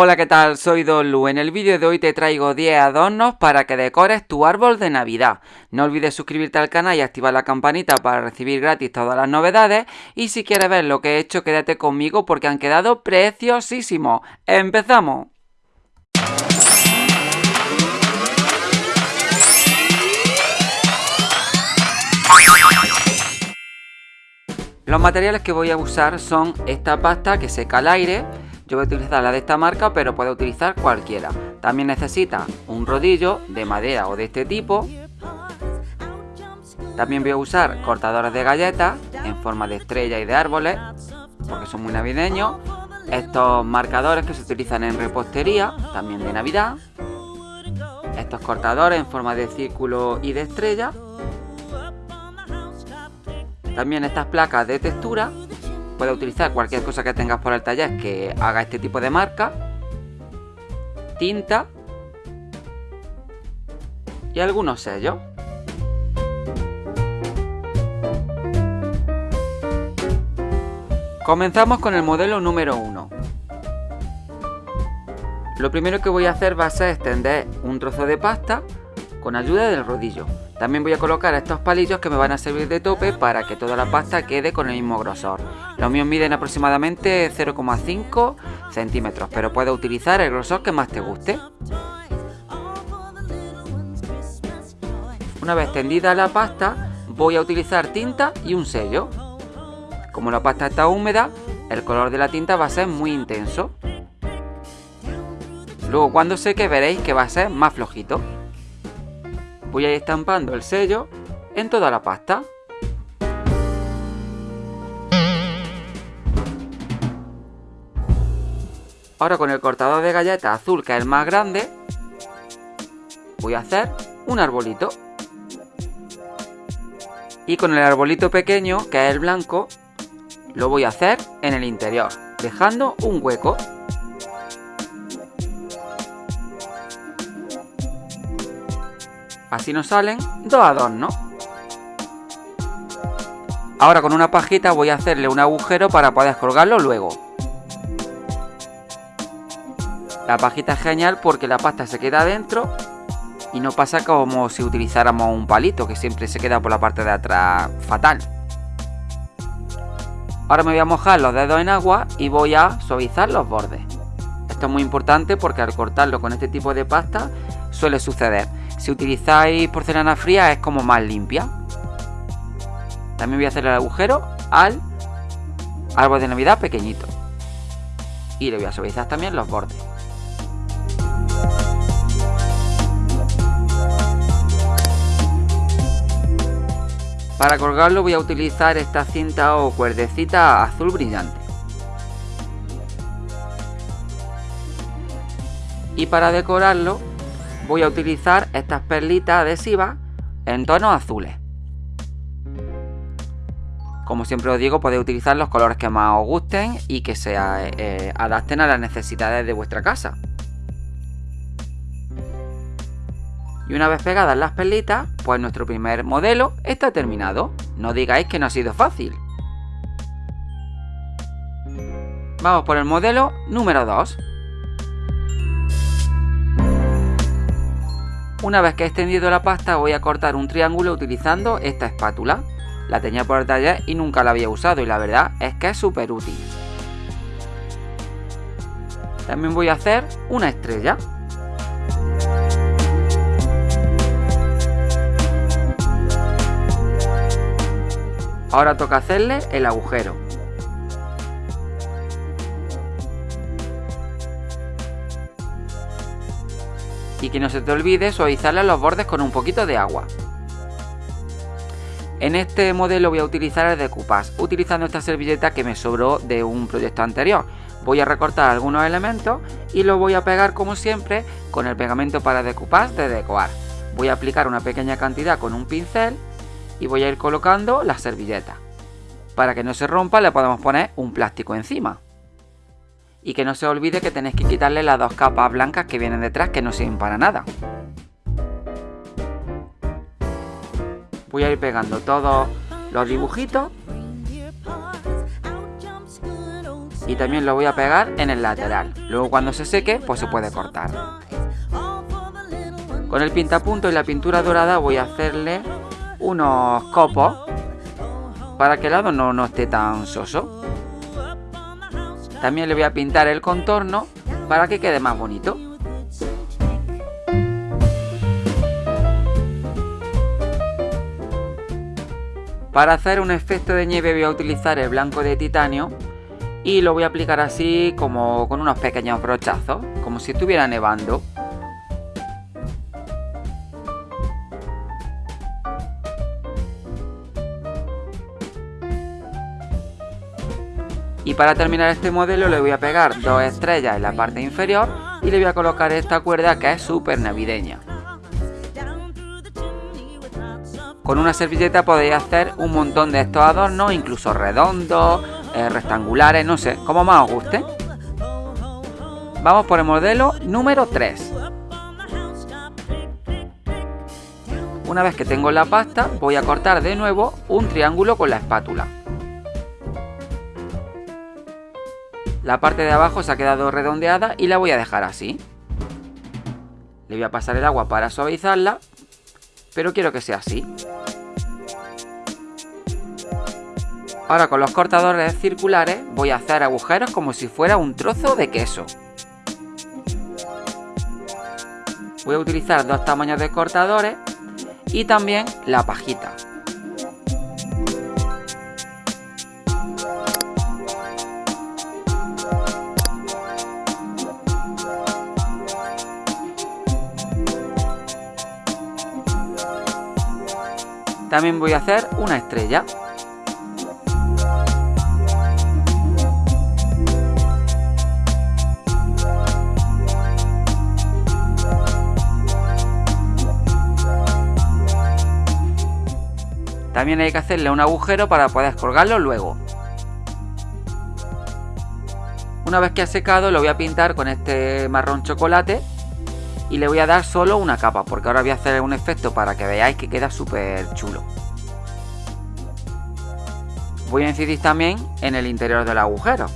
Hola, ¿qué tal? Soy Don Lu. En el vídeo de hoy te traigo 10 adornos para que decores tu árbol de Navidad. No olvides suscribirte al canal y activar la campanita para recibir gratis todas las novedades. Y si quieres ver lo que he hecho, quédate conmigo porque han quedado preciosísimos. ¡Empezamos! Los materiales que voy a usar son esta pasta que seca al aire yo voy a utilizar la de esta marca, pero puede utilizar cualquiera. También necesita un rodillo de madera o de este tipo. También voy a usar cortadores de galletas en forma de estrella y de árboles, porque son muy navideños. Estos marcadores que se utilizan en repostería, también de Navidad. Estos cortadores en forma de círculo y de estrella. También estas placas de textura Puedes utilizar cualquier cosa que tengas por el taller que haga este tipo de marca. Tinta. Y algunos sellos. Comenzamos con el modelo número 1. Lo primero que voy a hacer va a ser extender un trozo de pasta con ayuda del rodillo. También voy a colocar estos palillos que me van a servir de tope para que toda la pasta quede con el mismo grosor. Los míos miden aproximadamente 0,5 centímetros, pero puedes utilizar el grosor que más te guste. Una vez tendida la pasta, voy a utilizar tinta y un sello. Como la pasta está húmeda, el color de la tinta va a ser muy intenso. Luego cuando seque veréis que va a ser más flojito. Voy a ir estampando el sello en toda la pasta. Ahora con el cortador de galletas azul, que es el más grande, voy a hacer un arbolito. Y con el arbolito pequeño, que es el blanco, lo voy a hacer en el interior, dejando un hueco. Así nos salen dos adornos. Ahora con una pajita voy a hacerle un agujero para poder colgarlo luego. La pajita es genial porque la pasta se queda adentro y no pasa como si utilizáramos un palito que siempre se queda por la parte de atrás fatal. Ahora me voy a mojar los dedos en agua y voy a suavizar los bordes. Esto es muy importante porque al cortarlo con este tipo de pasta suele suceder. Si utilizáis porcelana fría es como más limpia. También voy a hacer el agujero al árbol de navidad pequeñito. Y le voy a suavizar también los bordes. Para colgarlo voy a utilizar esta cinta o cuerdecita azul brillante. Y para decorarlo voy a utilizar estas perlitas adhesivas en tonos azules. Como siempre os digo, podéis utilizar los colores que más os gusten y que se eh, adapten a las necesidades de vuestra casa. Y una vez pegadas las perlitas, pues nuestro primer modelo está terminado. No digáis que no ha sido fácil. Vamos por el modelo número 2. Una vez que he extendido la pasta voy a cortar un triángulo utilizando esta espátula. La tenía por el taller y nunca la había usado y la verdad es que es súper útil. También voy a hacer una estrella. Ahora toca hacerle el agujero. Y que no se te olvide suavizarle los bordes con un poquito de agua. En este modelo voy a utilizar el decoupage, utilizando esta servilleta que me sobró de un proyecto anterior. Voy a recortar algunos elementos y lo voy a pegar como siempre con el pegamento para decoupage de Decoar. Voy a aplicar una pequeña cantidad con un pincel y voy a ir colocando la servilleta. Para que no se rompa le podemos poner un plástico encima. Y que no se olvide que tenéis que quitarle las dos capas blancas que vienen detrás que no sirven para nada. Voy a ir pegando todos los dibujitos. y también lo voy a pegar en el lateral. Luego cuando se seque, pues se puede cortar. Con el pintapunto y la pintura dorada voy a hacerle unos copos para que el lado no, no esté tan soso. También le voy a pintar el contorno para que quede más bonito. Para hacer un efecto de nieve voy a utilizar el blanco de titanio y lo voy a aplicar así como con unos pequeños brochazos, como si estuviera nevando. Y para terminar este modelo le voy a pegar dos estrellas en la parte inferior y le voy a colocar esta cuerda que es súper navideña. Con una servilleta podéis hacer un montón de estos adornos, incluso redondos, eh, rectangulares, no sé, como más os guste. Vamos por el modelo número 3. Una vez que tengo la pasta, voy a cortar de nuevo un triángulo con la espátula. La parte de abajo se ha quedado redondeada y la voy a dejar así. Le voy a pasar el agua para suavizarla, pero quiero que sea así. Ahora con los cortadores circulares voy a hacer agujeros como si fuera un trozo de queso. Voy a utilizar dos tamaños de cortadores y también la pajita. También voy a hacer una estrella. También hay que hacerle un agujero para poder colgarlo luego. Una vez que ha secado lo voy a pintar con este marrón chocolate y le voy a dar solo una capa porque ahora voy a hacer un efecto para que veáis que queda súper chulo. Voy a incidir también en el interior del agujero.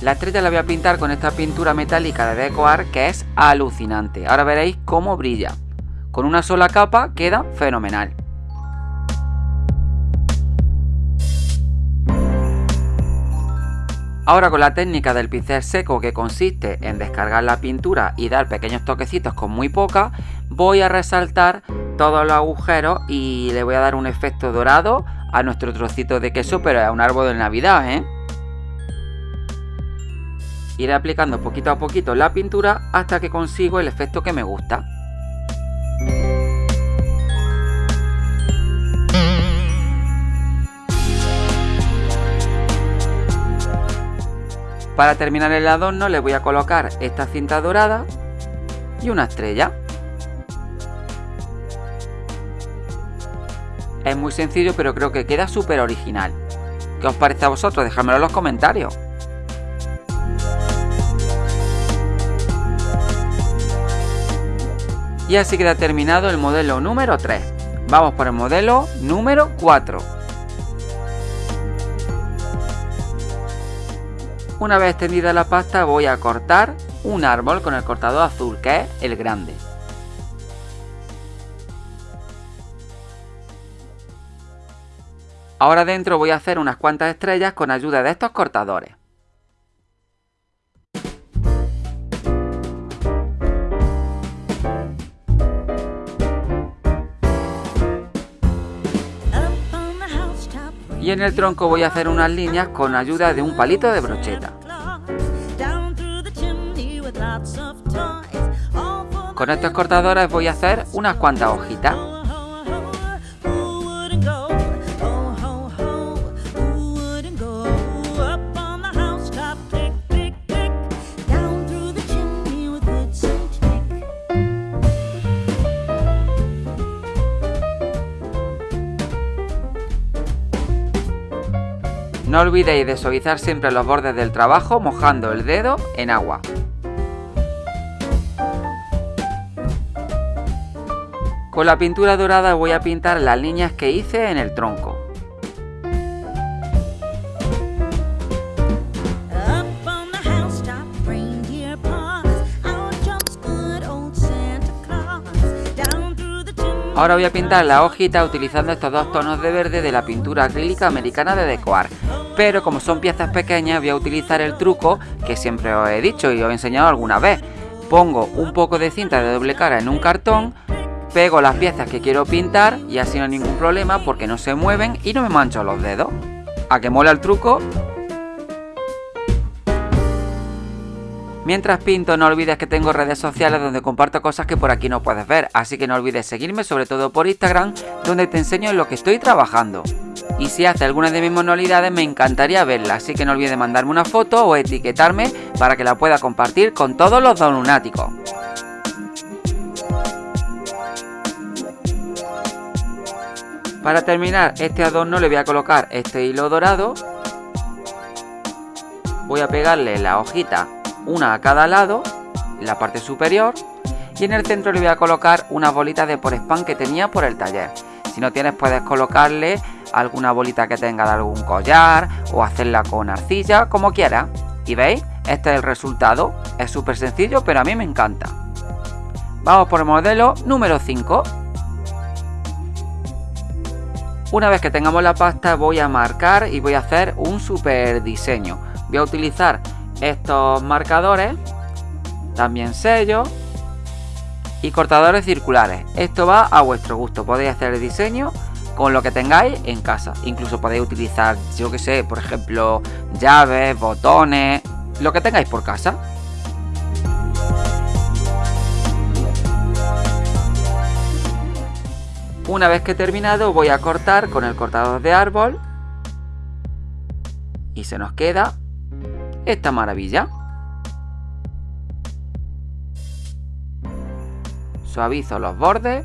La estrella la voy a pintar con esta pintura metálica de Decoar que es alucinante. Ahora veréis cómo brilla. Con una sola capa queda fenomenal. Ahora con la técnica del pincel seco que consiste en descargar la pintura y dar pequeños toquecitos con muy poca, voy a resaltar todos los agujeros y le voy a dar un efecto dorado a nuestro trocito de queso, pero es un árbol de Navidad, ¿eh? Iré aplicando poquito a poquito la pintura hasta que consigo el efecto que me gusta. Para terminar el adorno le voy a colocar esta cinta dorada y una estrella. Es muy sencillo pero creo que queda súper original. ¿Qué os parece a vosotros? Dejadmelo en los comentarios. Y así queda terminado el modelo número 3. Vamos por el modelo número 4. Una vez extendida la pasta voy a cortar un árbol con el cortador azul, que es el grande. Ahora dentro voy a hacer unas cuantas estrellas con ayuda de estos cortadores. En el tronco voy a hacer unas líneas con ayuda de un palito de brocheta. Con estos cortadores voy a hacer unas cuantas hojitas. No olvidéis de suavizar siempre los bordes del trabajo mojando el dedo en agua. Con la pintura dorada voy a pintar las líneas que hice en el tronco. Ahora voy a pintar la hojita utilizando estos dos tonos de verde de la pintura acrílica americana de Decoar. Pero como son piezas pequeñas voy a utilizar el truco que siempre os he dicho y os he enseñado alguna vez. Pongo un poco de cinta de doble cara en un cartón, pego las piezas que quiero pintar y así no hay ningún problema porque no se mueven y no me mancho los dedos. ¿A que mola el truco? Mientras pinto no olvides que tengo redes sociales donde comparto cosas que por aquí no puedes ver, así que no olvides seguirme sobre todo por Instagram donde te enseño en lo que estoy trabajando. Y si hace alguna de mis manualidades me encantaría verla, así que no olvides mandarme una foto o etiquetarme para que la pueda compartir con todos los lunáticos. Para terminar este adorno le voy a colocar este hilo dorado. Voy a pegarle la hojita una a cada lado, en la parte superior, y en el centro le voy a colocar una bolita de por spam que tenía por el taller. Si no tienes puedes colocarle alguna bolita que tenga de algún collar o hacerla con arcilla, como quieras. ¿Y veis? Este es el resultado. Es súper sencillo, pero a mí me encanta. Vamos por el modelo número 5. Una vez que tengamos la pasta voy a marcar y voy a hacer un super diseño. Voy a utilizar estos marcadores, también sellos y cortadores circulares. Esto va a vuestro gusto, podéis hacer el diseño con lo que tengáis en casa. Incluso podéis utilizar, yo que sé, por ejemplo, llaves, botones, lo que tengáis por casa. Una vez que he terminado voy a cortar con el cortador de árbol y se nos queda esta maravilla. Suavizo los bordes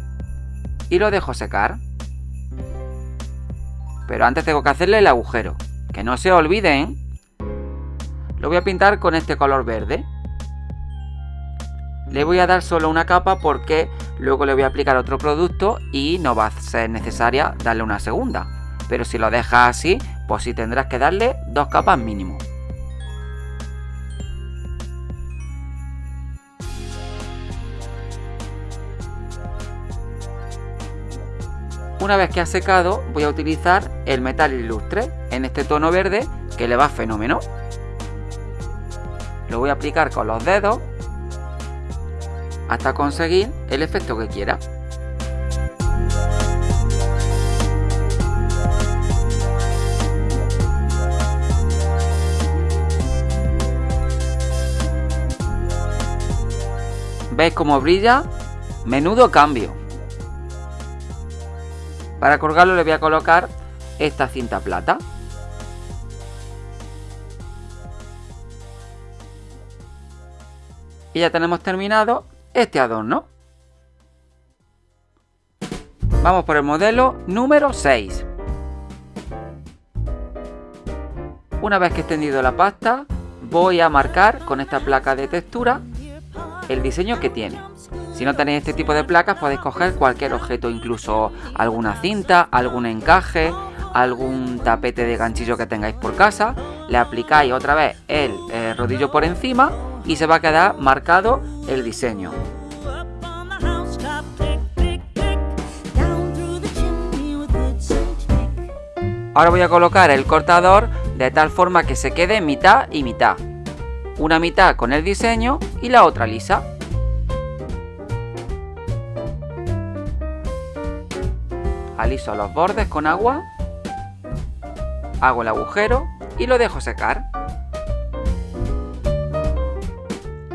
y lo dejo secar. Pero antes tengo que hacerle el agujero. Que no se olviden. Lo voy a pintar con este color verde. Le voy a dar solo una capa porque luego le voy a aplicar otro producto y no va a ser necesaria darle una segunda. Pero si lo dejas así, pues sí tendrás que darle dos capas mínimo. Una vez que ha secado voy a utilizar el metal ilustre en este tono verde que le va fenómeno. Lo voy a aplicar con los dedos hasta conseguir el efecto que quiera. ¿Veis cómo brilla? Menudo cambio. Para colgarlo le voy a colocar esta cinta plata. Y ya tenemos terminado este adorno. Vamos por el modelo número 6. Una vez que he extendido la pasta, voy a marcar con esta placa de textura el diseño que tiene. Si no tenéis este tipo de placas podéis coger cualquier objeto, incluso alguna cinta, algún encaje, algún tapete de ganchillo que tengáis por casa, le aplicáis otra vez el eh, rodillo por encima y se va a quedar marcado el diseño. Ahora voy a colocar el cortador de tal forma que se quede mitad y mitad. Una mitad con el diseño y la otra lisa. Aliso los bordes con agua, hago el agujero y lo dejo secar.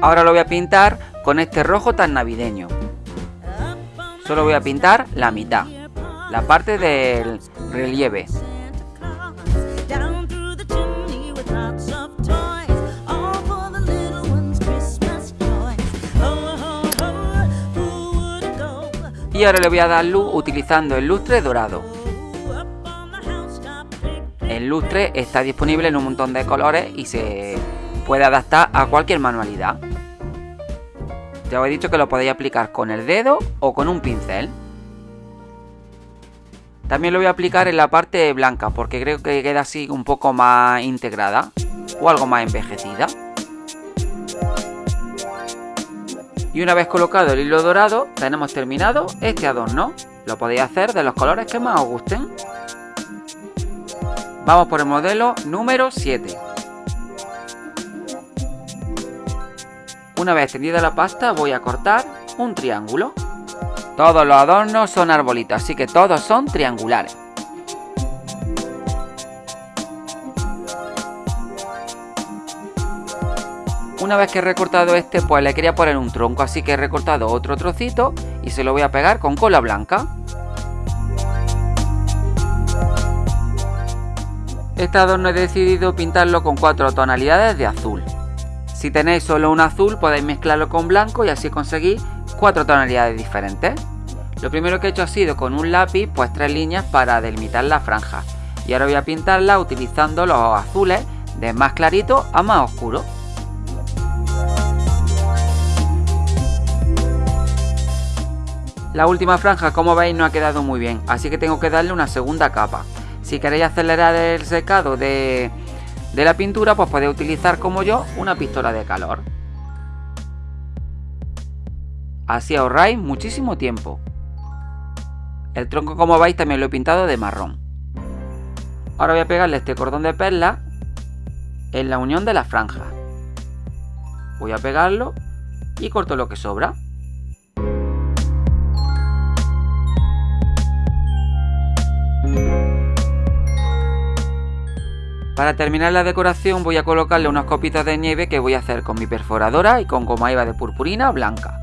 Ahora lo voy a pintar con este rojo tan navideño. Solo voy a pintar la mitad, la parte del relieve. Y ahora le voy a dar luz utilizando el lustre dorado. El lustre está disponible en un montón de colores y se puede adaptar a cualquier manualidad. Ya os he dicho que lo podéis aplicar con el dedo o con un pincel. También lo voy a aplicar en la parte blanca porque creo que queda así un poco más integrada o algo más envejecida. Y una vez colocado el hilo dorado, tenemos terminado este adorno. Lo podéis hacer de los colores que más os gusten. Vamos por el modelo número 7. Una vez tendida la pasta voy a cortar un triángulo. Todos los adornos son arbolitos, así que todos son triangulares. Una vez que he recortado este, pues le quería poner un tronco, así que he recortado otro trocito y se lo voy a pegar con cola blanca. Este adorno he decidido pintarlo con cuatro tonalidades de azul. Si tenéis solo un azul podéis mezclarlo con blanco y así conseguir cuatro tonalidades diferentes. Lo primero que he hecho ha sido con un lápiz pues tres líneas para delimitar la franja. Y ahora voy a pintarla utilizando los azules de más clarito a más oscuro. La última franja como veis no ha quedado muy bien, así que tengo que darle una segunda capa. Si queréis acelerar el secado de, la pintura, pues podéis utilizar como yo una pistola de calor. Así ahorráis muchísimo tiempo. El tronco como veis también lo he pintado de marrón. Ahora voy a pegarle este cordón de perla en la unión de la franja. Voy a pegarlo y corto lo que sobra. Para terminar la decoración voy a colocarle unas copitas de nieve que voy a hacer con mi perforadora y con goma eva de purpurina blanca.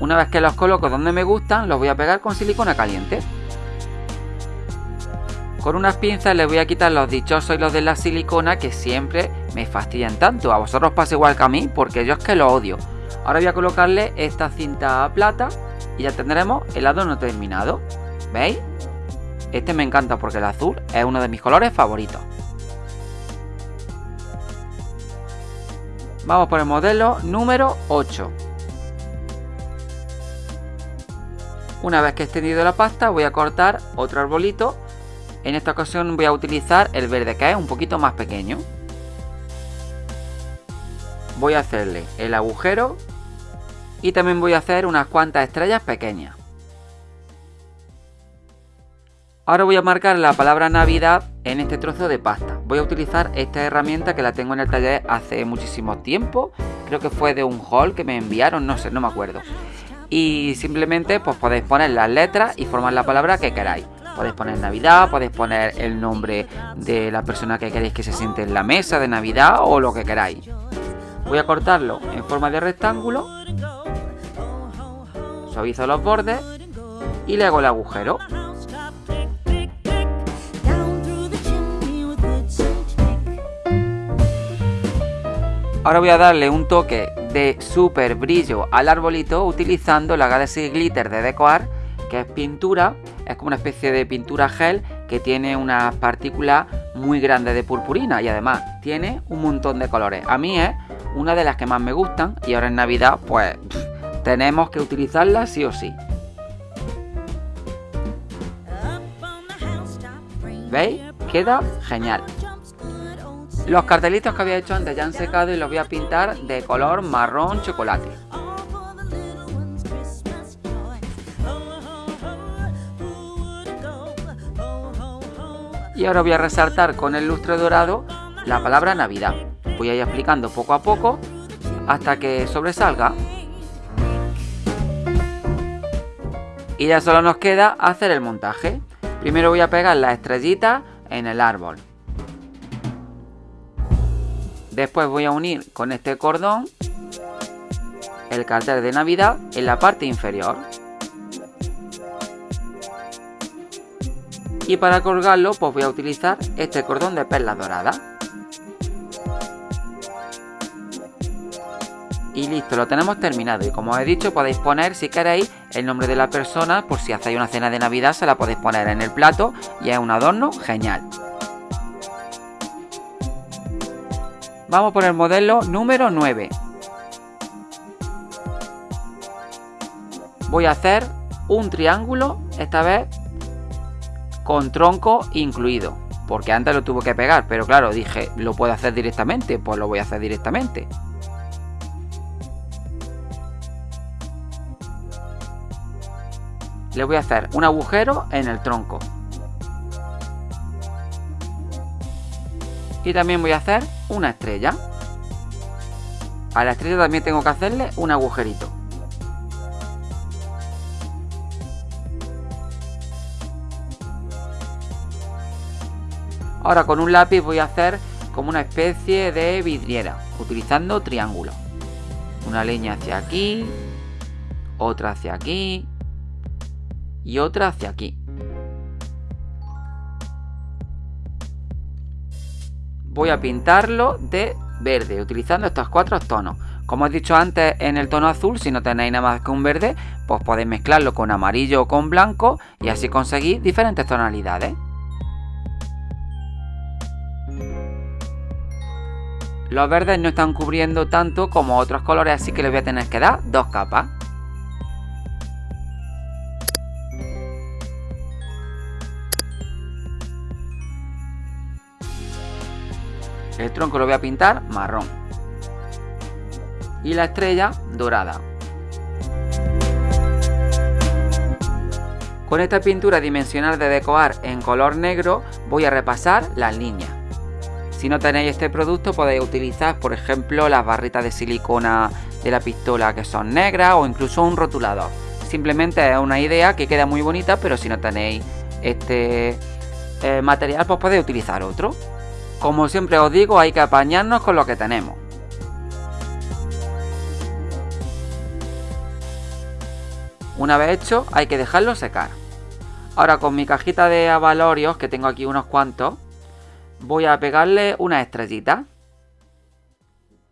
Una vez que los coloco donde me gustan, los voy a pegar con silicona caliente. Con unas pinzas les voy a quitar los dichosos y los de la silicona que siempre me fastidian tanto. A vosotros pasa igual que a mí porque yo es que lo odio. Ahora voy a colocarle esta cinta plata y ya tendremos el adorno terminado. ¿Veis? Este me encanta porque el azul es uno de mis colores favoritos. Vamos por el modelo número 8. Una vez que he extendido la pasta voy a cortar otro arbolito. En esta ocasión voy a utilizar el verde que es un poquito más pequeño. Voy a hacerle el agujero y también voy a hacer unas cuantas estrellas pequeñas. Ahora voy a marcar la palabra Navidad en este trozo de pasta. Voy a utilizar esta herramienta que la tengo en el taller hace muchísimo tiempo. Creo que fue de un haul que me enviaron, no sé, no me acuerdo. Y simplemente pues podéis poner las letras y formar la palabra que queráis. Podéis poner Navidad, podéis poner el nombre de la persona que queréis que se siente en la mesa de Navidad o lo que queráis. Voy a cortarlo en forma de rectángulo. Suavizo los bordes y le hago el agujero. Ahora voy a darle un toque de super brillo al arbolito utilizando la Galaxy Glitter de Decoar, que es pintura, es como una especie de pintura gel que tiene unas partículas muy grandes de purpurina y además tiene un montón de colores. A mí es una de las que más me gustan y ahora en Navidad pues tenemos que utilizarla sí o sí. ¿Veis? Queda genial. Los cartelitos que había hecho antes ya han secado y los voy a pintar de color marrón chocolate. Y ahora voy a resaltar con el lustre dorado la palabra Navidad. Voy a ir aplicando poco a poco hasta que sobresalga. Y ya solo nos queda hacer el montaje. Primero voy a pegar las estrellitas en el árbol. Después voy a unir con este cordón el cartel de Navidad en la parte inferior. Y para colgarlo pues voy a utilizar este cordón de perlas doradas. Y listo, lo tenemos terminado. Y como os he dicho, podéis poner, si queréis, el nombre de la persona. Por si hacéis una cena de Navidad, se la podéis poner en el plato. Y es un adorno genial. Vamos por el modelo número 9. Voy a hacer un triángulo, esta vez con tronco incluido. Porque antes lo tuve que pegar, pero claro, dije, lo puedo hacer directamente, pues lo voy a hacer directamente. Le voy a hacer un agujero en el tronco. Y también voy a hacer una estrella. A la estrella también tengo que hacerle un agujerito. Ahora con un lápiz voy a hacer como una especie de vidriera, utilizando triángulos. Una leña hacia aquí, otra hacia aquí y otra hacia aquí. Voy a pintarlo de verde, utilizando estos cuatro tonos. Como he dicho antes en el tono azul, si no tenéis nada más que un verde, pues podéis mezclarlo con amarillo o con blanco y así conseguir diferentes tonalidades. Los verdes no están cubriendo tanto como otros colores, así que les voy a tener que dar dos capas. El tronco lo voy a pintar marrón. Y la estrella dorada. Con esta pintura dimensional de decorar en color negro voy a repasar las líneas. Si no tenéis este producto podéis utilizar por ejemplo las barritas de silicona de la pistola que son negras o incluso un rotulador. Simplemente es una idea que queda muy bonita pero si no tenéis este eh, material pues podéis utilizar otro. Como siempre os digo, hay que apañarnos con lo que tenemos. Una vez hecho, hay que dejarlo secar. Ahora con mi cajita de avalorios, que tengo aquí unos cuantos, voy a pegarle una estrellita.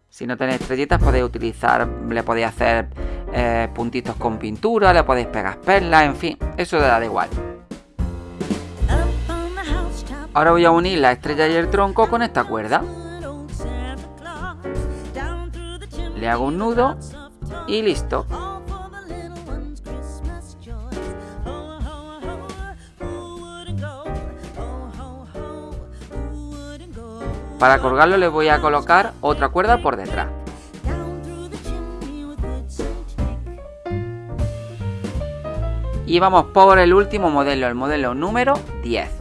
Si no tenéis estrellitas podéis utilizar, le podéis hacer eh, puntitos con pintura, le podéis pegar perlas, en fin, eso da igual. Ahora voy a unir la estrella y el tronco con esta cuerda. Le hago un nudo y listo. Para colgarlo le voy a colocar otra cuerda por detrás. Y vamos por el último modelo, el modelo número 10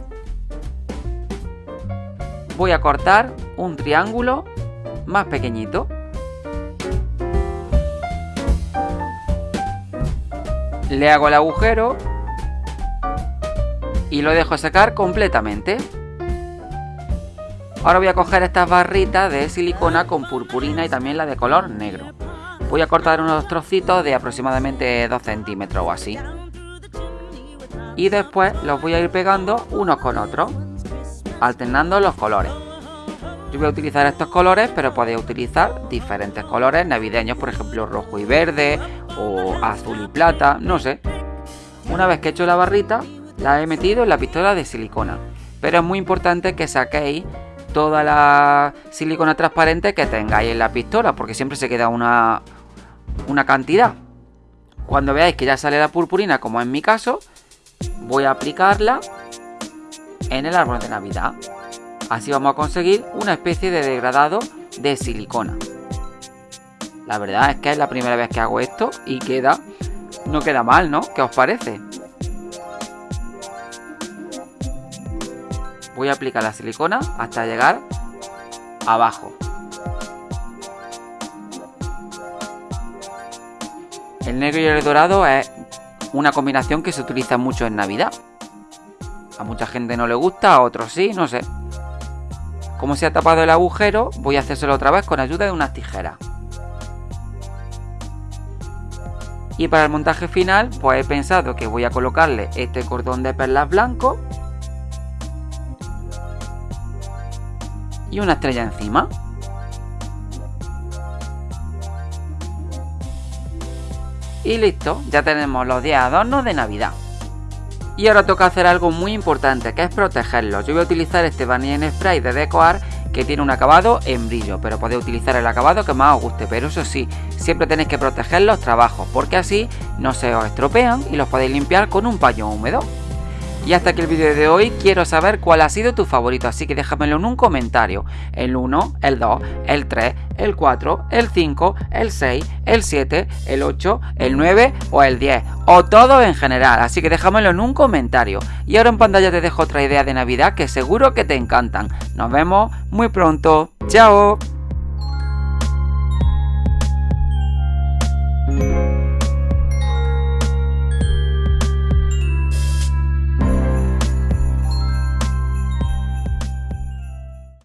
voy a cortar un triángulo más pequeñito. Le hago el agujero y lo dejo secar completamente. Ahora voy a coger estas barritas de silicona con purpurina y también la de color negro. Voy a cortar unos trocitos de aproximadamente 2 centímetros o así. Y después los voy a ir pegando unos con otros alternando los colores. Yo voy a utilizar estos colores, pero podéis utilizar diferentes colores navideños, por ejemplo rojo y verde, o azul y plata, no sé. Una vez que he hecho la barrita, la he metido en la pistola de silicona. Pero es muy importante que saquéis toda la silicona transparente que tengáis en la pistola, porque siempre se queda una, una cantidad. Cuando veáis que ya sale la purpurina, como en mi caso, voy a aplicarla en el árbol de Navidad. Así vamos a conseguir una especie de degradado de silicona. La verdad es que es la primera vez que hago esto y queda... No queda mal, ¿no? ¿Qué os parece? Voy a aplicar la silicona hasta llegar abajo. El negro y el dorado es una combinación que se utiliza mucho en Navidad. A mucha gente no le gusta, a otros sí, no sé. Como se ha tapado el agujero, voy a hacérselo otra vez con ayuda de unas tijeras. Y para el montaje final, pues he pensado que voy a colocarle este cordón de perlas blanco. Y una estrella encima. Y listo, ya tenemos los 10 adornos de Navidad. Y ahora toca hacer algo muy importante, que es protegerlos. Yo voy a utilizar este Vanilla Spray de Decoar que tiene un acabado en brillo, pero podéis utilizar el acabado que más os guste, pero eso sí, siempre tenéis que proteger los trabajos, porque así no se os estropean y los podéis limpiar con un paño húmedo. Y hasta aquí el vídeo de hoy, quiero saber cuál ha sido tu favorito, así que déjamelo en un comentario. El 1, el 2, el 3, el 4, el 5, el 6, el 7, el 8, el 9 o el 10. O todo en general, así que déjamelo en un comentario. Y ahora en pantalla te dejo otra idea de Navidad que seguro que te encantan. Nos vemos muy pronto. ¡Chao!